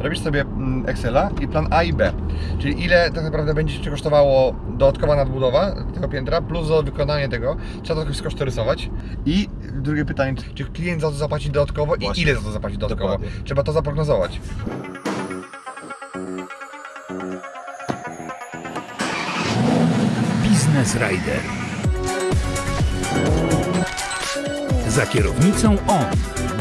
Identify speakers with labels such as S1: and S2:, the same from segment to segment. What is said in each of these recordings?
S1: robisz sobie mm, Excela i plan A i B. Czyli ile tak naprawdę będzie Cię kosztowało dodatkowa nadbudowa tego piętra, plus za wykonanie tego, trzeba to jakoś skosztorysować. I drugie pytanie, czy klient za to zapłaci dodatkowo i
S2: Właśnie.
S1: ile za to zapłaci dodatkowo?
S2: Dokładnie.
S1: Trzeba to zaprognozować.
S3: Business Rider. Za kierownicą on,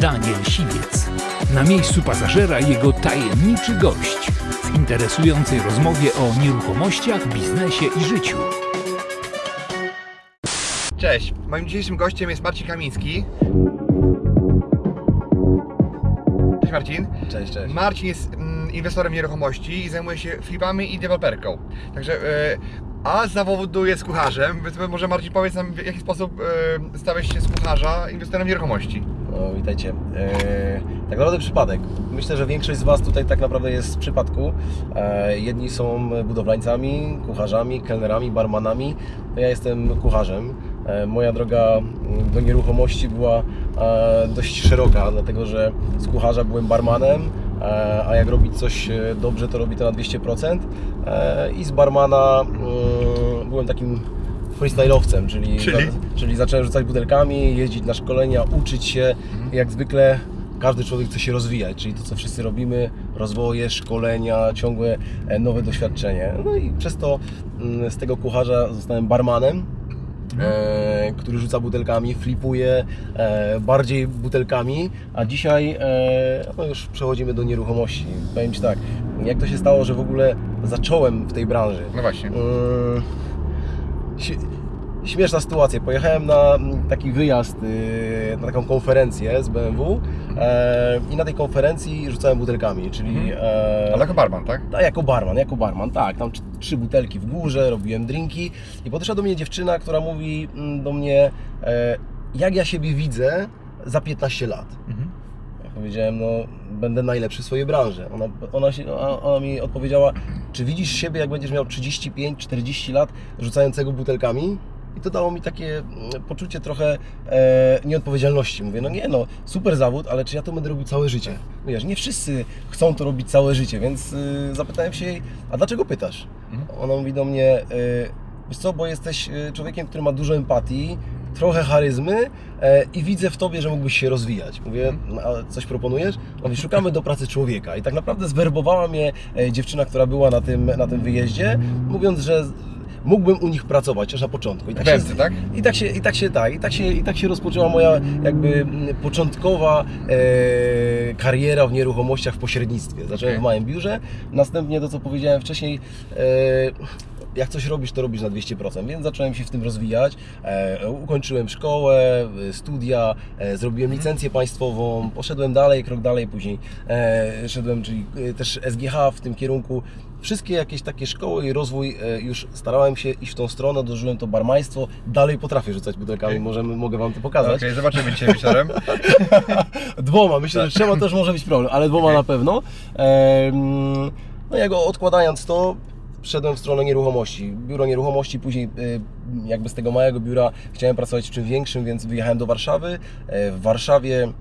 S3: Daniel Siwiec. Na miejscu pasażera jego tajemniczy gość w interesującej rozmowie o nieruchomościach, biznesie i życiu.
S1: Cześć, moim dzisiejszym gościem jest Marcin Kamiński. Cześć Marcin.
S2: Cześć, cześć.
S1: Marcin jest mm, inwestorem nieruchomości i zajmuje się flipami i deweloperką. Także e, a z zawodu jest kucharzem, więc może Marcin powiedz nam w jaki sposób e, stałeś się z kucharza inwestorem nieruchomości.
S2: No, witajcie. Eee, tak naprawdę przypadek. Myślę, że większość z Was tutaj tak naprawdę jest z przypadku. Eee, jedni są budowlańcami, kucharzami, kelnerami, barmanami. Ja jestem kucharzem. Eee, moja droga do nieruchomości była e, dość szeroka, dlatego że z kucharza byłem barmanem, e, a jak robić coś e, dobrze, to robi to na 200%. E, I z barmana mm, byłem takim freestyle'owcem, czyli,
S1: Czyli?
S2: Za, czyli zacząłem rzucać butelkami, jeździć na szkolenia, uczyć się. Jak zwykle każdy człowiek chce się rozwijać, czyli to co wszyscy robimy, rozwoje, szkolenia, ciągłe e, nowe doświadczenie. No i przez to mm, z tego kucharza zostałem barmanem. E, który rzuca butelkami, flipuje e, bardziej butelkami, a dzisiaj e, no już przechodzimy do nieruchomości. Powiem Ci tak, jak to się stało, że w ogóle zacząłem w tej branży?
S1: No właśnie.
S2: Śm- Śmieszna sytuacja. Pojechałem na mm, taki wyjazd, yy, na taką konferencję z BMW e, i na tej konferencji rzucałem butelkami, czyli e,
S1: Ale jako barman, tak?
S2: a jako barman, jako barman, tak. Tam tr- trzy butelki w górze, robiłem drinki i podeszła do mnie dziewczyna, która mówi mm, do mnie, e, jak ja siebie widzę za 15 lat.
S1: Mhm.
S2: Ja powiedziałem, no będę najlepszy w swojej branży. Ona, ona, się, ona mi odpowiedziała, czy widzisz siebie, jak będziesz miał 35-40 lat rzucającego butelkami? I to dało mi takie mm, poczucie trochę e, nieodpowiedzialności. Mówię, no nie no, super zawód, ale czy ja to będę robił całe życie? Wiesz, nie wszyscy chcą to robić całe życie, więc y, zapytałem się jej, a dlaczego pytasz?
S1: Mhm.
S2: Ona mówi do mnie, y, wiesz co, bo jesteś y, człowiekiem, który ma dużo empatii, trochę charyzmy e, i widzę w Tobie, że mógłbyś się rozwijać. Mówię, no, a coś proponujesz? On mówi, szukamy do pracy człowieka. I tak naprawdę zwerbowała mnie e, dziewczyna, która była na tym, na tym wyjeździe, mówiąc, że mógłbym u nich pracować, chociaż na początku. I tak,
S1: Wędce, tak?
S2: i tak się, i tak się, tak, i tak się, i tak się rozpoczęła moja jakby początkowa e, kariera w nieruchomościach w pośrednictwie. Zacząłem
S1: Okej.
S2: w małym biurze, następnie to, co powiedziałem wcześniej, e, jak coś robisz, to robisz na 200%, więc zacząłem się w tym rozwijać. E, ukończyłem szkołę, e, studia, e, zrobiłem licencję państwową, poszedłem dalej, krok dalej, później e, szedłem, czyli e, też SGH w tym kierunku. Wszystkie jakieś takie szkoły i rozwój e, już starałem się iść w tą stronę, dożyłem to barmaństwo, dalej potrafię rzucać butelkami,
S1: Okej.
S2: możemy, mogę Wam to pokazać.
S1: Okej, zobaczymy dzisiaj wieczorem.
S2: Dwoma, myślę, że trzema też może być problem, ale dwoma na pewno. No jak odkładając to, wszedłem w stronę nieruchomości. Biuro nieruchomości, później y, jakby z tego małego biura chciałem pracować w czym większym, więc wyjechałem do Warszawy. E, W Warszawie e,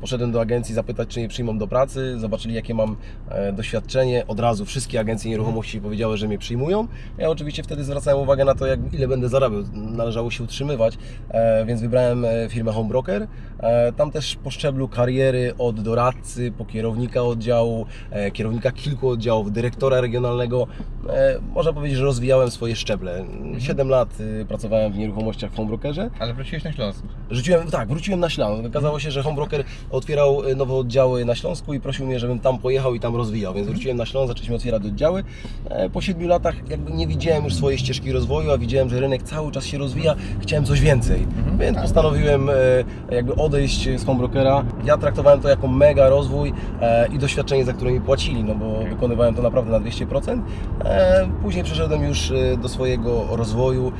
S2: poszedłem do agencji zapytać, czy mnie przyjmą do pracy. Zobaczyli, jakie mam e, doświadczenie. Od razu wszystkie agencje nieruchomości powiedziały, że mnie przyjmują. Ja oczywiście wtedy zwracałem uwagę na to, jak, ile będę zarabiał. Należało się utrzymywać, e, więc wybrałem e, firmę Home Broker. Tam też po szczeblu kariery od doradcy, po kierownika oddziału, kierownika kilku oddziałów, dyrektora regionalnego. Można powiedzieć, że rozwijałem swoje szczeble. Siedem lat y, pracowałem w nieruchomościach w Home Brokerze.
S1: Ale wróciłeś na Śląsk.
S2: Rzuciłem, tak, wróciłem na Śląsk. Okazało się, że Homebroker otwierał e, nowe oddziały na Śląsku i prosił mnie, żebym tam pojechał i tam rozwijał, więc wróciłem na Śląsk, zaczęliśmy otwierać oddziały. E, Po siedmiu latach jakby nie widziałem już swojej ścieżki rozwoju, a widziałem, że rynek cały czas się rozwija, chciałem coś więcej. Więc postanowiłem e, jakby odejść z Homebrokera. Ja traktowałem to jako mega rozwój e, i doświadczenie, za które mi płacili, no bo wykonywałem to naprawdę na 200%. E, Później przeszedłem już do swojego rozwoju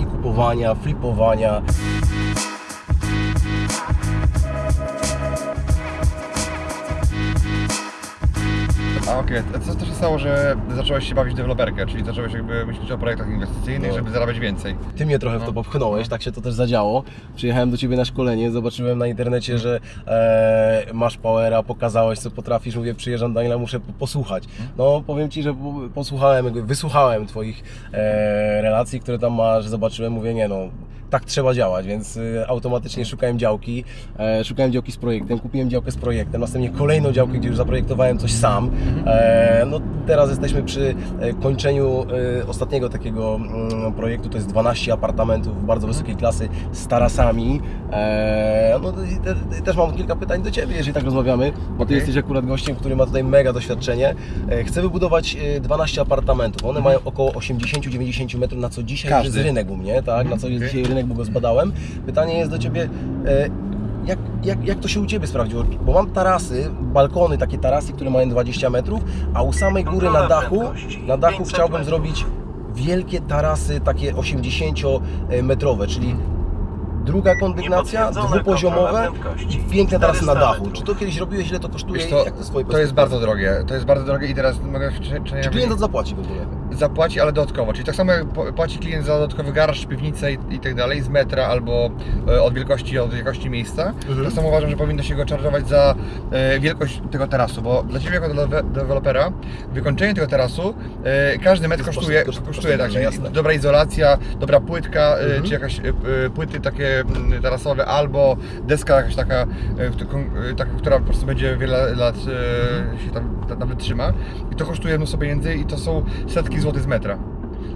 S2: i kupowania, flipowania.
S1: A okej, a co to się stało, że zacząłeś się bawić w deweloperkę, czyli zacząłeś jakby myśleć o projektach inwestycyjnych,
S2: No.
S1: żeby zarabiać więcej?
S2: Ty mnie trochę w
S1: No.
S2: to popchnąłeś, tak się to też zadziało. Przyjechałem do Ciebie na szkolenie, zobaczyłem na internecie, że e, masz powera, pokazałeś co potrafisz, mówię przyjeżdżam Daniela, muszę po- posłuchać. No powiem Ci, że po- posłuchałem, jakby wysłuchałem Twoich e, relacji, które tam masz, zobaczyłem, mówię nie no, tak trzeba działać, więc y, automatycznie szukałem działki, e, szukałem działki z projektem, kupiłem działkę z projektem, następnie kolejną działkę, gdzie już zaprojektowałem coś sam. E, no teraz jesteśmy przy e, kończeniu e, ostatniego takiego mm, projektu, to jest 12 apartamentów bardzo wysokiej klasy z tarasami. E, no też mam kilka pytań do Ciebie, jeżeli tak rozmawiamy, bo Ty
S1: Okej.
S2: jesteś akurat gościem, który ma tutaj mega doświadczenie. Chcę wybudować e, 12 apartamentów, one mają około 80-90 metrów, na co dzisiaj
S1: Każdy.
S2: jest rynek u mnie, tak, na co jest
S1: okej.
S2: dzisiaj rynek, bo go zbadałem. Pytanie jest do Ciebie, jak, jak, jak to się u Ciebie sprawdziło? Bo mam tarasy, balkony, takie tarasy, które mają 20 metrów, a u samej góry na dachu, na dachu chciałbym zrobić wielkie tarasy, takie 80-metrowe, czyli druga kondygnacja, dwupoziomowe i piękne tarasy na
S4: 400
S2: dachu. Czy to kiedyś robiłeś, ile to kosztuje
S1: co,
S2: jak to z Twojej
S1: to jest bardzo drogie, to jest bardzo drogie i teraz mogę
S2: Czy klient zapłaci w ogóle?
S1: zapłaci, ale dodatkowo, czyli tak samo jak płaci klient za dodatkowy garaż, piwnicę i, i tak dalej, z metra albo e, od wielkości, od wielkości miejsca,
S2: Mhm.
S1: tak samo uważam, że powinno się go czarżować za e, wielkość tego terasu, bo dla Ciebie jako dewe- dewelopera wykończenie tego terasu, e, każdy metr kosztuje,
S2: koszt- koszt-
S1: kosztuje tak, dobra izolacja, dobra płytka, e,
S2: Mhm.
S1: czy jakaś e, e, płyty takie tarasowe, albo deska jakaś taka, e, e, taka która po prostu będzie wiele lat e, się tam ta- nawet trzyma i to kosztuje mnóstwo pieniędzy i to są setki złotych z metra.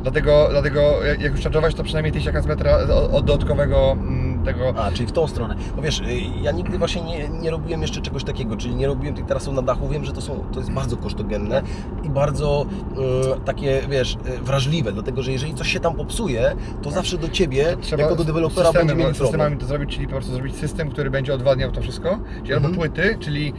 S1: Dlatego, dlatego jak już charge'ować, to przynajmniej tysiaka z metra od dodatkowego mm, tego.
S2: A, czyli w tą stronę. Bo wiesz, y, ja nigdy właśnie nie, nie robiłem jeszcze czegoś takiego, czyli nie robiłem tych tarasów na dachu. Wiem, że to, są, to jest bardzo kosztogenne i bardzo mm, takie, wiesz, y, wrażliwe, dlatego że jeżeli coś się tam popsuje, to zawsze do Ciebie, jako do dewelopera będzie mieli problem.
S1: systemami to zrobić, czyli po prostu zrobić system, który będzie odwadniał to wszystko, czyli
S2: Mhm.
S1: albo płyty, czyli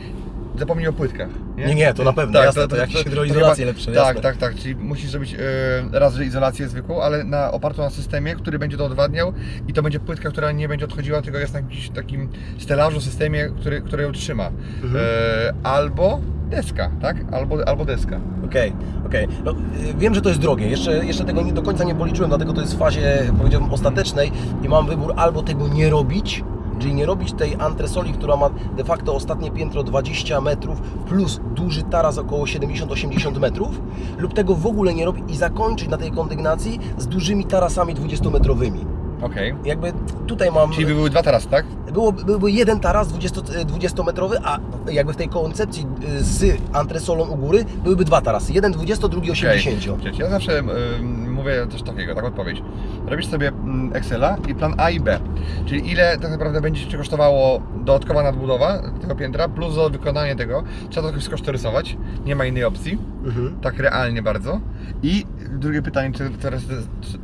S1: zapomnij o płytkach.
S2: Nie, nie, to na pewno, jasne, to jakieś hydroizolacje lepsze,
S1: Tak,
S2: jasne.
S1: tak, tak, czyli musisz zrobić e, raz, że izolację zwykłą, ale na, opartą na systemie, który będzie to odwadniał i to będzie płytka, która nie będzie odchodziła, tylko jest na jakimś takim stelażu, systemie, który, który ją trzyma.
S2: Mhm.
S1: E, albo deska, tak? Albo, albo deska.
S2: Okej, okej. No, y, wiem, że to jest drogie. Jeszcze, jeszcze tego nie do końca nie policzyłem, dlatego to jest w fazie, powiedziałbym, ostatecznej i mam wybór albo tego nie robić, czyli nie robić tej antresoli, która ma de facto ostatnie piętro 20 metrów plus duży taras około 70-80 metrów, lub tego w ogóle nie robić i zakończyć na tej kondygnacji z dużymi tarasami 20-metrowymi.
S1: Okej.
S2: Jakby tutaj mam...
S1: Czyli by były dwa tarasy, tak?
S2: Było, byłby jeden taras 20, 20-metrowy, a jakby w tej koncepcji y, z antresolą u góry byłyby dwa tarasy. Jeden 20, drugi 80.
S1: Okej. Ja zawsze ym, mówię coś takiego, taką odpowiedź. Robisz sobie Excela i plan A i B, czyli ile tak naprawdę będzie Ci kosztowało dodatkowa nadbudowa tego piętra, plus za wykonanie tego, trzeba to jakoś skosztorysować, nie ma innej opcji,
S2: Mhm.
S1: tak realnie bardzo. I drugie pytanie, które teraz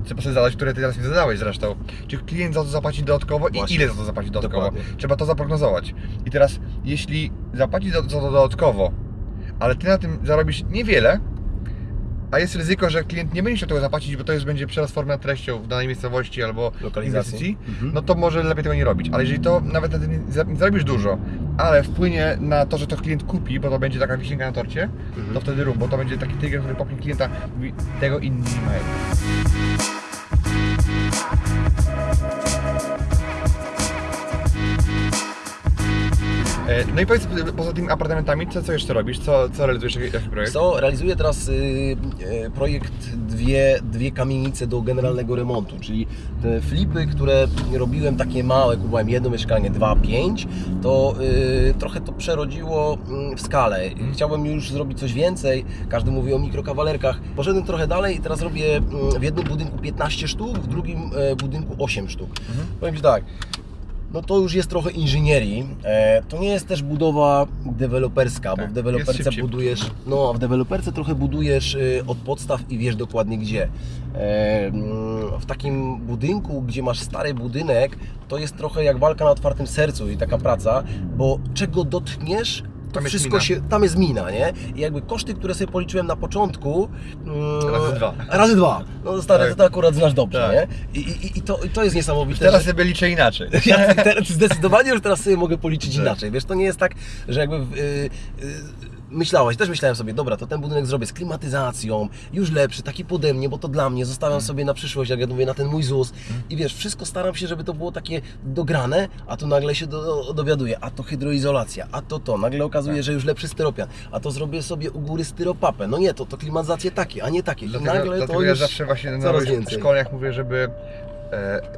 S1: trzeba sobie zadać, które Ty teraz mi zadałeś zresztą, czy klient za to zapłaci dodatkowo
S2: Właśnie.
S1: i ile za to zapłaci dodatkowo?
S2: Dokładnie.
S1: Trzeba to zaprognozować. I teraz, jeśli zapłaci za za to dodatkowo, ale Ty na tym zarobisz niewiele, a jest ryzyko, że klient nie będzie chciał tego zapłacić, bo to już będzie nad treścią w danej miejscowości albo inwestycji,
S2: Mhm.
S1: no to może lepiej tego nie robić. Ale jeżeli to nawet nie za- nie zarobisz dużo, ale wpłynie na to, że to klient kupi, bo to będzie taka wisienka na torcie,
S2: Mhm.
S1: to wtedy rób, bo to będzie taki trigger, który popchnie klienta, mówi, tego inni nie mają. No i powiedz, poza tymi apartamentami, co, co jeszcze robisz? Co, co realizujesz? Jaki jaki projekt?
S2: Co, realizuję teraz y, y, projekt dwie, dwie kamienice do generalnego remontu, czyli te flipy, które robiłem takie małe, kupowałem jedno mieszkanie, dwa, pięć, to y, trochę to przerodziło mm, w skalę. Chciałbym już zrobić coś więcej, każdy mówi o mikrokawalerkach. Poszedłem trochę dalej i teraz robię mm, w jednym budynku 15 sztuk, w drugim e, budynku 8 sztuk. Powiem Ci tak, no to już jest trochę inżynierii. E, to nie jest też budowa deweloperska, bo
S1: Tak,
S2: w
S1: jest
S2: deweloperce budujesz, no a w deweloperce trochę budujesz y, od podstaw i wiesz dokładnie gdzie. E, mm, w takim budynku, gdzie masz stary budynek, to jest trochę jak walka na otwartym sercu i taka praca, bo czego dotkniesz, to
S1: Tam jest
S2: wszystko
S1: mina.
S2: się, tam jest mina, nie? I jakby koszty, które sobie policzyłem na początku... mm,
S1: Razy dwa.
S2: Razy dwa. No stary,
S1: Tak.
S2: to, akurat znasz dobrze,
S1: Tak.
S2: nie? I, i, i, to, I to jest niesamowite.
S1: Teraz
S2: że-
S1: sobie liczę inaczej.
S2: ja teraz zdecydowanie już teraz sobie mogę policzyć
S1: Tak.
S2: inaczej. Wiesz, to nie jest tak, że jakby w, y, y, myślałeś, też myślałem sobie, dobra, to ten budynek zrobię z klimatyzacją, już lepszy, taki pode mnie, bo to dla mnie, zostawiam sobie na przyszłość, jak ja mówię, na ten mój ZUS. I wiesz, wszystko staram się, żeby to było takie dograne, a tu nagle się do, dowiaduję, a to hydroizolacja, a to to, nagle okazuje, że już lepszy styropian, a to zrobię sobie u góry styropapę, no nie, to, to klimatyzacje takie, a nie takie, i
S1: Dlatego,
S2: nagle
S1: dlatego
S2: to
S1: ja
S2: już
S1: zawsze właśnie na szkoleniach mówię, żeby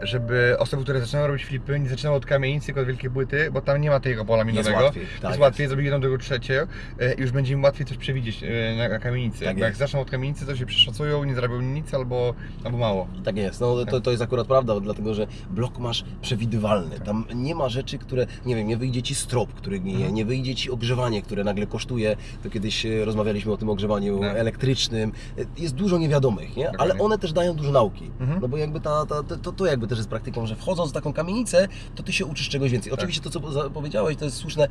S1: żeby osoby, które zaczynają robić flipy, nie zaczynały od kamienicy, tylko od wielkiej płyty, bo tam nie ma tego pola minowego.
S2: łatwiej, tak
S1: jest
S2: jest.
S1: łatwiej zrobić jedną, drugą, trzecie e, i już będzie im łatwiej coś przewidzieć e, na, na kamienicy.
S2: Tak
S1: jak
S2: jest.
S1: zaczną od kamienicy, to się przeszacują, nie zrobią nic albo, albo mało.
S2: Tak jest, no to, to jest akurat prawda, dlatego że blok masz przewidywalny. Tam nie ma rzeczy, które, nie wiem, nie wyjdzie ci strop, który gnije,
S1: Mhm.
S2: nie wyjdzie ci ogrzewanie, które nagle kosztuje. To kiedyś e, rozmawialiśmy o tym ogrzewaniu
S1: Tak.
S2: elektrycznym. E, Jest dużo niewiadomych, nie? ale one też dają dużo nauki.
S1: Mhm.
S2: No bo jakby ta, ta, to, to jakby też jest praktyką, że wchodząc w taką kamienicę, to ty się uczysz czegoś więcej.
S1: Tak.
S2: Oczywiście to, co powiedziałeś, to jest słuszne.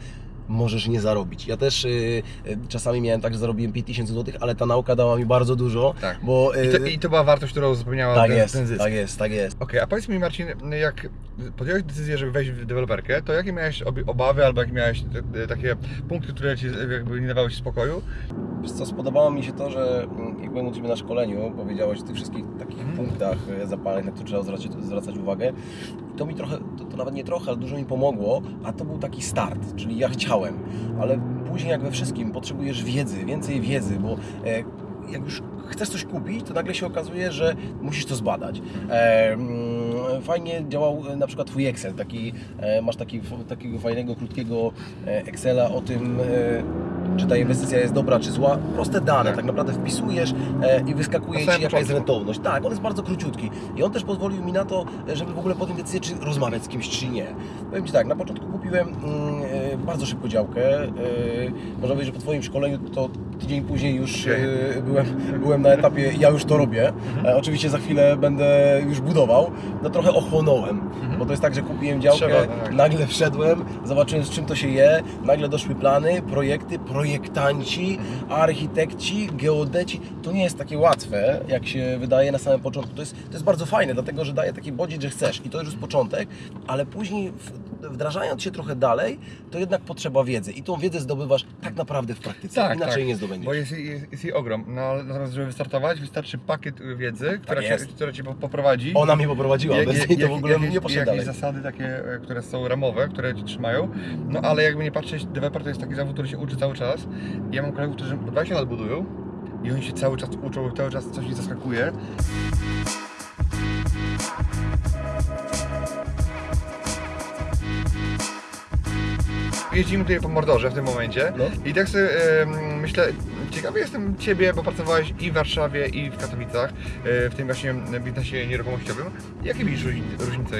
S2: Możesz nie zarobić. Ja też y, y, czasami miałem tak, że zarobiłem 5000 zł, ale ta nauka dała mi bardzo dużo,
S1: Tak.
S2: bo...
S1: I to,
S2: y,
S1: I to była wartość, którą uzupełniała
S2: tak
S1: ten,
S2: jest,
S1: ten zysk.
S2: tak jest, tak jest.
S1: Okej, a powiedz mi Marcin, jak podjąłeś decyzję, żeby wejść w deweloperkę, to jakie miałeś obawy albo jakie miałeś te, takie punkty, które ci jakby nie dawały ci spokoju?
S2: Wiesz co, spodobało mi się to, że mm, jak byłem u Ciebie na szkoleniu, powiedziałeś o tych wszystkich takich
S1: Mhm.
S2: punktach zapalnych, na które trzeba zwracać, zwracać uwagę. I to mi trochę, to, to nawet nie trochę, ale dużo mi pomogło, a to był taki start, czyli ja chciałem, ale później jak we wszystkim potrzebujesz wiedzy, więcej wiedzy, bo e, jak już chcesz coś kupić, to nagle się okazuje, że musisz to zbadać. E, mm, fajnie działał e, na przykład Twój Excel, taki, masz taki, takiego fajnego, krótkiego Excela o tym, czy ta inwestycja jest dobra, czy zła. Proste dane,
S1: Tak.
S2: tak naprawdę wpisujesz e, i wyskakuje Ci jaka jest rentowność. Tak, on jest bardzo króciutki i on też pozwolił mi na to, żeby w ogóle podjąć decyzję, czy rozmawiać z kimś, czy nie. Powiem Ci tak, na początku kupiłem mm, e, bardzo szybko działkę. E, można powiedzieć, że po Twoim szkoleniu to tydzień później już byłem, byłem na etapie, ja już to robię. E, oczywiście za chwilę będę już budował. No trochę ochłonąłem, bo to jest tak, że kupiłem działkę,
S1: Trzeba, tak.
S2: nagle wszedłem, zobaczyłem z czym to się je, nagle doszły plany, projekty, projektanci, architekci, geodeci. To nie jest takie łatwe, jak się wydaje na samym początku. To jest, to jest bardzo fajne, dlatego że daje taki bodziec, że chcesz i to już jest początek, ale później w- wdrażając się trochę dalej, to jednak potrzeba wiedzy i tą wiedzę zdobywasz tak naprawdę w praktyce, inaczej nie zdobędziesz.
S1: Bo jest, jest, jest jej ogrom. No, ale natomiast, żeby wystartować, wystarczy pakiet wiedzy, która, cię, która cię po- poprowadzi.
S2: Ona mnie poprowadziła,
S1: Jak-
S2: bez
S1: jak-
S2: niej to w ogóle
S1: jakieś,
S2: nie poszedł
S1: jakieś zasady takie, e, które są ramowe, które ci trzymają. No ale jakby nie patrzeć, deweloper to jest taki zawód, który się uczy cały czas. Ja mam kolegów, którzy po 20 lat budują i oni się cały czas uczą, cały czas coś ich zaskakuje. Jeździmy tutaj po Mordorze w tym momencie
S2: No.
S1: i tak sobie em, myślę, ciekawy jestem Ciebie, bo pracowałeś i w Warszawie i w Katowicach e, w tym właśnie biznesie nieruchomościowym. Jakie widzisz różni- różnice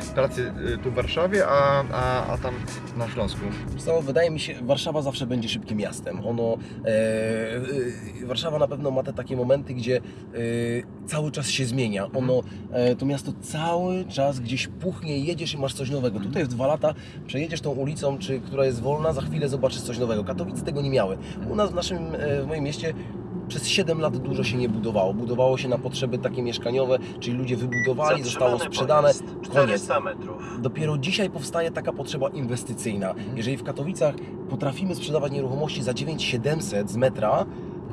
S1: w pracy e, tu w Warszawie, a, a, a tam na Śląsku?
S2: Co, wydaje mi się, Warszawa zawsze będzie szybkim miastem. Ono, e, e, Warszawa na pewno ma te takie momenty, gdzie e, cały czas się zmienia. Ono, e, to miasto cały czas gdzieś puchnie, jedziesz i masz coś nowego. Tutaj w dwa lata przejedziesz tą ulicą, czy, która jest wolna, za chwilę zobaczysz coś nowego. Katowice tego nie miały. U nas w naszym, e, w moim mieście przez 7 lat dużo się nie budowało. Budowało się na potrzeby takie mieszkaniowe, czyli ludzie wybudowali, zostało sprzedane, koniec.
S4: 400 metrów.
S2: Dopiero dzisiaj powstaje taka potrzeba inwestycyjna. Jeżeli w Katowicach potrafimy sprzedawać nieruchomości za 9700 z metra,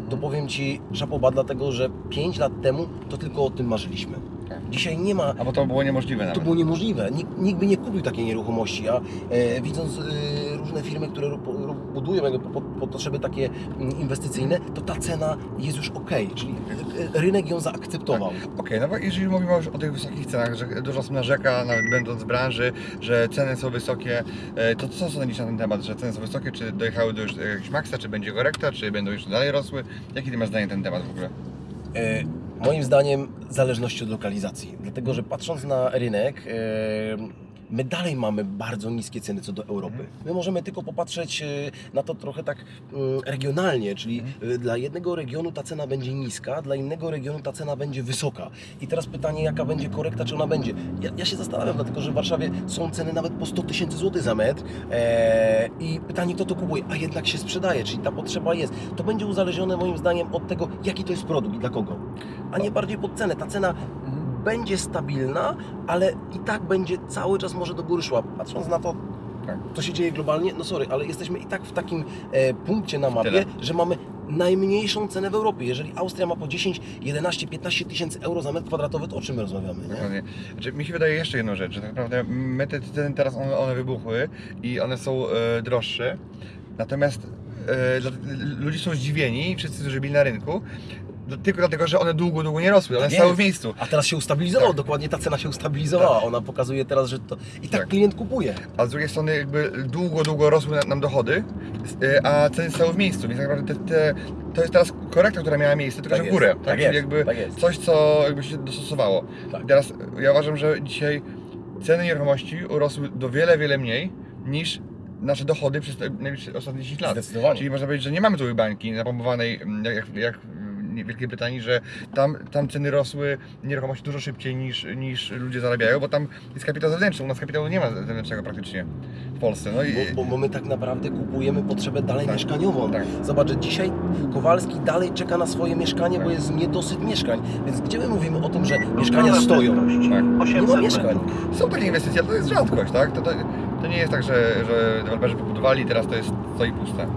S2: to powiem Ci szapoba, dlatego że 5 lat temu to tylko o tym marzyliśmy.
S1: Tak.
S2: Dzisiaj nie ma
S1: A bo to było niemożliwe
S2: to
S1: nawet.
S2: było niemożliwe. Nikt, nikt by nie kupił takiej nieruchomości, a e, widząc e, różne firmy, które budują jakby po, po, po potrzeby takie mm, inwestycyjne, to ta cena jest już ok, czyli e, rynek ją zaakceptował.
S1: Okej, no bo jeżeli mówimy już o tych wysokich cenach, że dużo osób narzeka, nawet będąc w branży, że ceny są wysokie, e, to co sądzisz na ten temat, że ceny są wysokie, czy dojechały do już jakiegoś maksa, czy będzie korekta, czy będą jeszcze dalej rosły? Jakie ty masz zdanie na ten temat w ogóle?
S2: E, Moim zdaniem zależności od lokalizacji, dlatego że patrząc na rynek, my dalej mamy bardzo niskie ceny co do Europy. My możemy tylko popatrzeć e, na to trochę tak mm, regionalnie, czyli e, dla jednego regionu ta cena będzie niska, dla innego regionu ta cena będzie wysoka. I teraz pytanie, jaka będzie korekta, czy ona będzie. Ja, ja się zastanawiam, dlatego że w Warszawie są ceny nawet po 100 tysięcy złotych za metr e, i pytanie, kto to kupuje, a jednak się sprzedaje, czyli ta potrzeba jest. To będzie uzależnione moim zdaniem od tego, jaki to jest produkt i dla kogo, a nie bardziej pod cenę. Ta cena będzie stabilna, ale i tak będzie cały czas może do góry szła. Patrząc na to,
S1: Tak.
S2: Co się dzieje globalnie? No sorry, ale jesteśmy i tak w takim e, punkcie na mapie,
S1: Tyle.
S2: że mamy najmniejszą cenę w Europie. Jeżeli Austria ma po 10, 11, 15 tysięcy euro za metr kwadratowy, to o czym my rozmawiamy? Nie?
S1: Dokładnie. Znaczy, mi się wydaje jeszcze jedną rzecz, że tak naprawdę my te ceny teraz one, one wybuchły i one są e, droższe. Natomiast e, dla, ludzie są zdziwieni, wszyscy, którzy byli na rynku, tylko dlatego, że one długo, długo nie rosły, one
S2: Tak
S1: stały
S2: jest.
S1: w miejscu.
S2: A teraz się ustabilizowało,
S1: Tak.
S2: dokładnie ta cena się ustabilizowała. Ona pokazuje teraz, że to i tak,
S1: Tak.
S2: klient kupuje.
S1: A z drugiej strony jakby długo, długo rosły na- nam dochody, e, a ceny stały w miejscu, więc tak naprawdę te, te, to jest teraz korekta, która miała miejsce, tylko
S2: Tak
S1: że w
S2: jest,
S1: górę.
S2: tak
S1: Tak?
S2: jest,
S1: Czyli jakby
S2: tak jest.
S1: coś, co jakby się dostosowało.
S2: Tak.
S1: I teraz ja uważam, że dzisiaj ceny nieruchomości urosły do wiele, wiele mniej niż nasze dochody przez najbliższe ostatnie 10 lat.
S2: Zdecydowanie.
S1: Czyli można powiedzieć, że nie mamy tu bańki napompowanej mm, jak, jak, Wielkiej Brytanii, że tam, tam ceny rosły nieruchomości dużo szybciej niż, niż ludzie zarabiają, bo tam jest kapitał zewnętrzny, u nas kapitału nie ma zewnętrznego praktycznie w Polsce. No i,
S2: Bo, bo, bo my tak naprawdę kupujemy potrzebę dalej
S1: Tak.
S2: mieszkaniową.
S1: Tak.
S2: Zobacz, że dzisiaj Kowalski dalej czeka na swoje mieszkanie, bo
S1: Tak.
S2: jest niedosyt mieszkań. Więc gdzie my mówimy o tym, że mieszkania stoją?
S1: tak.
S2: Nie ma mieszkań.
S1: Są takie inwestycje, ale to jest rzadkość, tak? To, to, to nie jest tak, że, że deweloperzy wybudowali i teraz to jest stoi puste.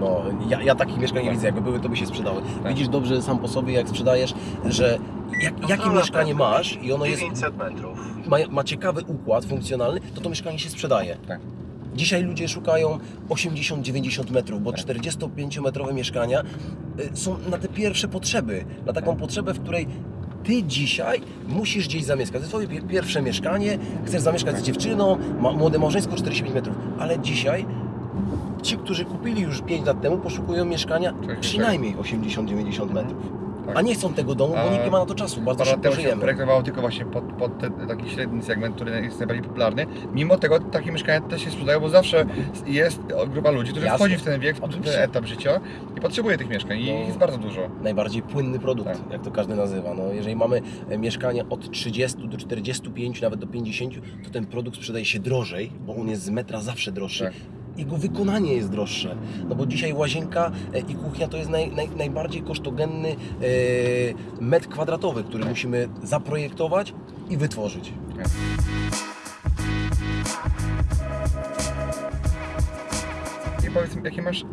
S2: No, ja, ja takich mieszkań nie
S1: Tak.
S2: widzę, jakby były, to by się sprzedały.
S1: Tak.
S2: Widzisz dobrze sam po sobie, jak sprzedajesz, że jak, jakie mieszkanie masz i ono jest,
S4: 900 metrów.
S2: ma, ma ciekawy układ funkcjonalny, to to mieszkanie się sprzedaje.
S1: Tak.
S2: Dzisiaj ludzie szukają 80-90 metrów, bo
S1: Tak.
S2: 45-metrowe mieszkania y, są na te pierwsze potrzeby, na taką potrzebę, w której ty dzisiaj musisz gdzieś zamieszkać. To twoje pie- pierwsze mieszkanie, chcesz zamieszkać z dziewczyną, ma, młode małżeństwo 45 metrów, ale dzisiaj ci, którzy kupili już 5 lat temu, poszukują mieszkania
S1: Tak,
S2: przynajmniej 80-90 metrów.
S1: Tak.
S2: A nie chcą tego domu, bo nikt nie ma na to czasu, bardzo szybko
S1: temu się
S2: żyjemy.
S1: projektowało tylko właśnie pod, pod ten, taki średni segment, który jest najbardziej popularny. Mimo tego takie mieszkania też się sprzedają, bo zawsze jest grupa ludzi, którzy
S2: Jasne.
S1: wchodzi w ten wiek, w ten etap życia i potrzebuje tych mieszkań i
S2: No.
S1: jest bardzo dużo.
S2: najbardziej płynny produkt,
S1: Tak.
S2: jak to każdy nazywa. No, jeżeli mamy e, mieszkanie od 30 do 45, nawet do 50, to ten produkt sprzedaje się drożej, bo on jest z metra zawsze droższy.
S1: Tak.
S2: Jego wykonanie jest droższe. No bo dzisiaj łazienka e, i kuchnia to jest naj, naj, najbardziej kosztogenny e, metr kwadratowy, który musimy zaprojektować i wytworzyć.
S1: I powiedz mi, jakie masz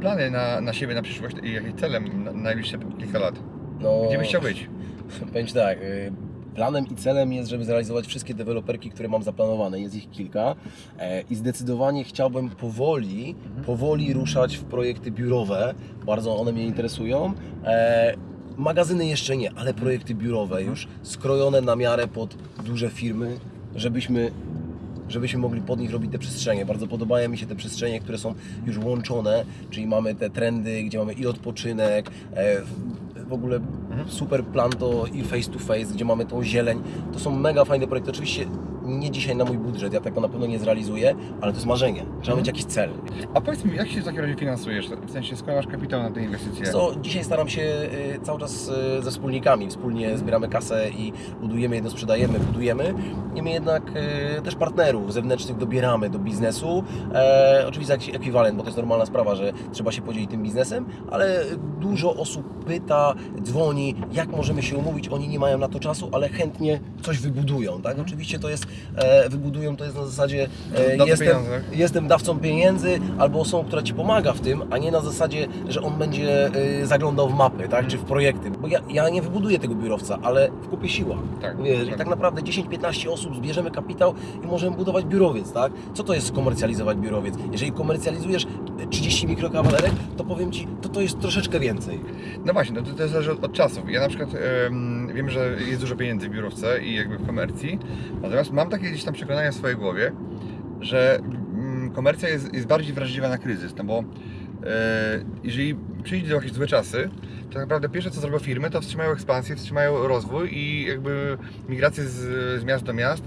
S1: plany na, na siebie, na przyszłość i jakie cele na na najbliższe kilka lat?
S2: No,
S1: Gdzie byś chciał być?
S2: Powiem tak, y, planem i celem jest, żeby zrealizować wszystkie deweloperki, które mam zaplanowane. Jest ich kilka e, i zdecydowanie chciałbym powoli, powoli ruszać w projekty biurowe. Bardzo one mnie interesują. E, Magazyny jeszcze nie, ale projekty biurowe już skrojone na miarę pod duże firmy, żebyśmy żebyśmy mogli pod nich robić te przestrzenie. Bardzo podobają mi się te przestrzenie, które są już łączone, czyli mamy te trendy, gdzie mamy i odpoczynek, e, w ogóle super plan to i face to face, gdzie mamy tą zieleń. To są mega fajne projekty. Oczywiście nie dzisiaj na mój budżet, ja tego na pewno nie zrealizuję, ale to jest marzenie. Trzeba mieć jakiś cel.
S1: A powiedz mi, jak się w takim razie finansujesz? W sensie, skąd masz kapitał na te inwestycje?
S2: Co, dzisiaj staram się y, cały czas y, ze wspólnikami. Wspólnie zbieramy kasę i budujemy jedno, sprzedajemy, budujemy. Niemniej jednak y, też partnerów zewnętrznych dobieramy do biznesu. E, oczywiście jakiś ekwiwalent, bo to jest normalna sprawa, że trzeba się podzielić tym biznesem, ale dużo osób pyta, dzwoni, jak możemy się umówić. Oni nie mają na to czasu, ale chętnie coś wybudują. Tak? Oczywiście to jest, wybudują to jest na zasadzie e, jestem,
S1: pieniądze.
S2: jestem dawcą pieniędzy albo osobą, która Ci pomaga w tym, a nie na zasadzie, że on będzie y, zaglądał w mapy, tak, czy w projekty. Bo ja, ja nie wybuduję tego biurowca, ale w kupie siła.
S1: Tak,
S2: Wiesz, I
S1: tak.
S2: tak naprawdę 10-15 osób zbierzemy kapitał i możemy budować biurowiec, tak? Co to jest skomercjalizować biurowiec? Jeżeli komercjalizujesz 30 mikrokawalerek, to powiem Ci, to to jest troszeczkę więcej.
S1: No właśnie, no to, to zależy od, od czasów. Ja na przykład wiem, że jest dużo pieniędzy w biurowce i jakby w komercji, natomiast mam takie gdzieś tam przekonania w swojej głowie, że mm, komercja jest, jest bardziej wrażliwa na kryzys, no bo e, jeżeli przyjdzie do jakieś złe czasy, to tak naprawdę pierwsze co zrobią firmy, to wstrzymają ekspansję, wstrzymają rozwój i jakby migrację z, z miast do miast.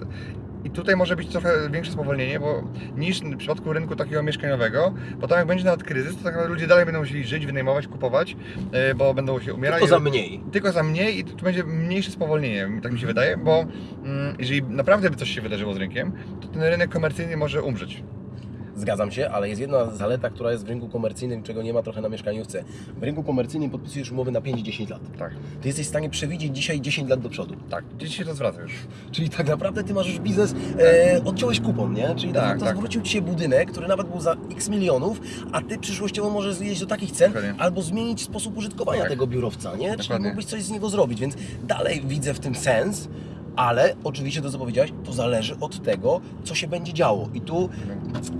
S1: I tutaj może być trochę większe spowolnienie, bo niż w przypadku rynku takiego mieszkaniowego, bo tam jak będzie nawet kryzys, to tak naprawdę ludzie dalej będą musieli żyć, wynajmować, kupować, e, bo będą się umierać.
S2: Tylko za mniej.
S1: Tylko za mniej i tu będzie mniejsze spowolnienie, tak mi się wydaje, bo mm, jeżeli naprawdę by coś się wydarzyło z rynkiem, to ten rynek komercyjny może umrzeć.
S2: Zgadzam się, ale jest jedna zaleta, która jest w rynku komercyjnym, czego nie ma trochę na mieszkaniówce. W rynku komercyjnym podpisujesz umowy na 5-10 lat.
S1: Tak,
S2: Ty jesteś w stanie przewidzieć dzisiaj 10 lat do przodu.
S1: tak. Gdzieś się to zwraca już.
S2: Czyli tak naprawdę ty masz już biznes, e, odciąłeś kupon, nie? Czyli
S1: Tak,
S2: tak, to
S1: tak.
S2: zwrócił ci się budynek, który nawet był za x milionów, a ty przyszłościowo możesz zjeść do takich cen,
S1: Dokładnie.
S2: albo zmienić sposób użytkowania
S1: Tak.
S2: tego biurowca, nie? Czyli
S1: Dokładnie.
S2: mógłbyś coś z niego zrobić, więc dalej widzę w tym sens, ale oczywiście to co powiedziałeś, to zależy od tego, co się będzie działo. I tu, tu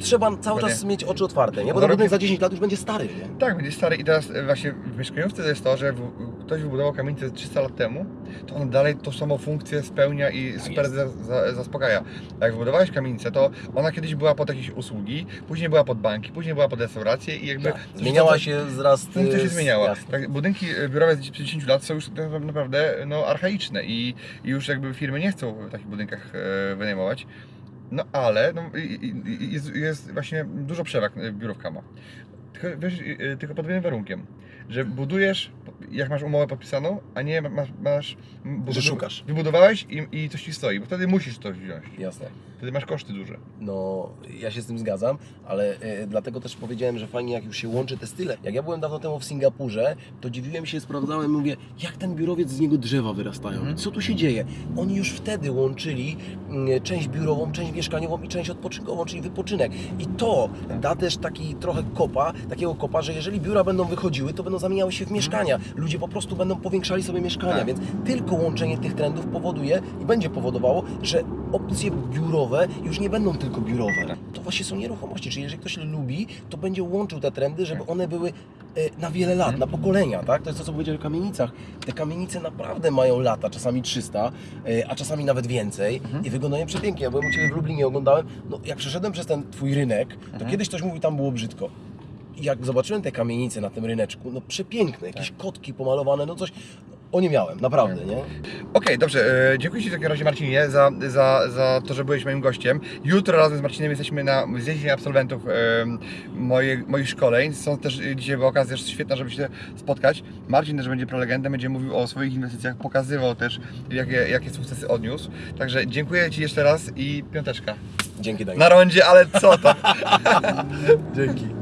S2: trzeba cały
S1: Dokładnie.
S2: czas mieć oczy otwarte, nie? Bo
S1: No,
S2: ten budynek
S1: robi-
S2: za 10 lat już będzie stary, nie?
S1: Tak, będzie stary i teraz e, właśnie w mieszkaniówce to jest to, że w, ktoś wybudował kamienicę 300 lat temu, to on dalej tą samą funkcję spełnia i super
S2: Tak jest.
S1: za, za, zaspokaja. Jak wybudowałeś kamienicę, to ona kiedyś była pod jakieś usługi, później była pod banki, później była pod restauracje i jakby...
S2: Tak. Zmieniała się wraz...
S1: Funkcja się
S2: e,
S1: zmieniała. Tak, budynki e, biurowe z 50 lat są już tak naprawdę no, archaiczne i, i już jakby firmy nie chcą w takich budynkach e, wynajmować. No ale no, jest, jest właśnie dużo przewag e, biurówka ma. Tylko, wiesz, e, tylko pod jednym warunkiem, że budujesz, jak masz umowę podpisaną, a nie masz... masz
S2: Że szukasz.
S1: Wybudowałeś i, i coś ci stoi, bo wtedy musisz to wziąć.
S2: Jasne.
S1: Wtedy masz koszty duże.
S2: No, ja się z tym zgadzam, ale e, dlatego też powiedziałem, że fajnie jak już się łączy te style. Jak ja byłem dawno temu w Singapurze, to dziwiłem się, sprawdzałem, mówię, jak ten biurowiec z niego drzewa wyrastają,
S1: Mhm.
S2: co tu się dzieje. Oni już wtedy łączyli mm, część biurową, część mieszkaniową i część odpoczynkową, czyli wypoczynek. I to da też taki trochę kopa, takiego kopa, że jeżeli biura będą wychodziły, to będą zamieniały się w mieszkania. Ludzie po prostu będą powiększali sobie mieszkania,
S1: Tak.
S2: więc tylko łączenie tych trendów powoduje i będzie powodowało, że opcje biurowe już nie będą tylko biurowe. To właśnie są nieruchomości, czyli jeżeli ktoś lubi, to będzie łączył te trendy, żeby one były e, na wiele lat, na pokolenia, tak? To jest to, co powiedziałem o kamienicach. Te kamienice naprawdę mają lata, czasami 300, e, a czasami nawet więcej i wyglądają przepięknie. Ja byłem u Ciebie w Lublinie, oglądałem, no jak przeszedłem przez ten Twój rynek, to kiedyś ktoś mówił, tam było brzydko. I jak zobaczyłem te kamienice na tym ryneczku, no przepiękne, jakieś kotki pomalowane, no coś, no, o nie miałem, naprawdę, nie?
S1: Okej, dobrze. E, dziękuję Ci w takim razie Marcinie za, za, za to, że byłeś moim gościem. Jutro razem z Marcinem jesteśmy na zjeździe absolwentów e, moich, moich szkoleń. Są też dzisiaj była okazja też świetna, żeby się spotkać. Marcin też będzie prelegentem, będzie mówił o swoich inwestycjach, pokazywał też jakie, jakie sukcesy odniósł. Także dziękuję Ci jeszcze raz i piąteczka.
S2: Dzięki, Daniel.
S1: Na rondzie, ale co to?
S2: Dzięki.